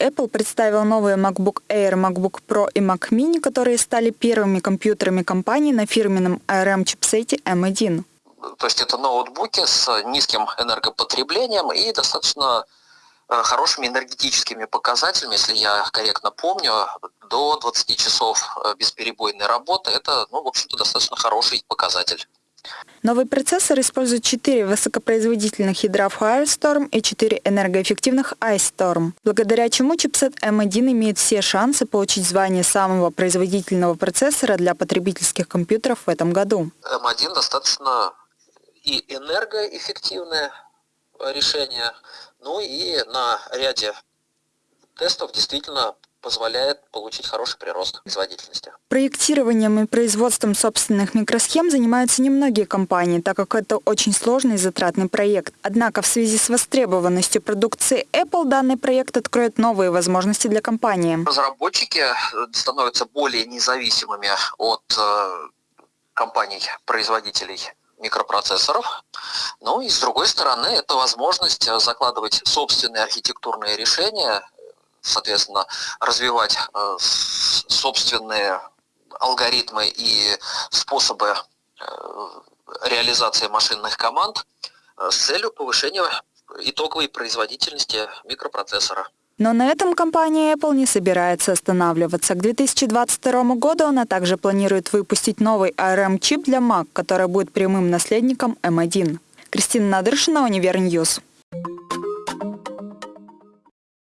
Apple представил новые MacBook Air, MacBook Pro и Mac Mini, которые стали первыми компьютерами компании на фирменном ARM-чипсете M1. То есть это ноутбуки с низким энергопотреблением и достаточно э, хорошими энергетическими показателями, если я корректно помню, до 20 часов э, бесперебойной работы. Это, ну, в общем-то, достаточно хороший показатель. Новый процессор использует 4 высокопроизводительных ядра Firestorm и 4 энергоэффективных Ice Storm, благодаря чему чипсет M1 имеет все шансы получить звание самого производительного процессора для потребительских компьютеров в этом году. M1 достаточно и энергоэффективное решение, ну и на ряде тестов действительно позволяет получить хороший прирост производительности. Проектированием и производством собственных микросхем занимаются немногие компании, так как это очень сложный и затратный проект. Однако в связи с востребованностью продукции Apple данный проект откроет новые возможности для компании. Разработчики становятся более независимыми от э, компаний-производителей микропроцессоров. Ну и с другой стороны, это возможность закладывать собственные архитектурные решения, соответственно, развивать э, собственные алгоритмы и способы э, реализации машинных команд э, с целью повышения итоговой производительности микропроцессора. Но на этом компания Apple не собирается останавливаться. К 2022 году она также планирует выпустить новый ARM-чип для Mac, который будет прямым наследником M1. Кристина Надыршина, Универньюз.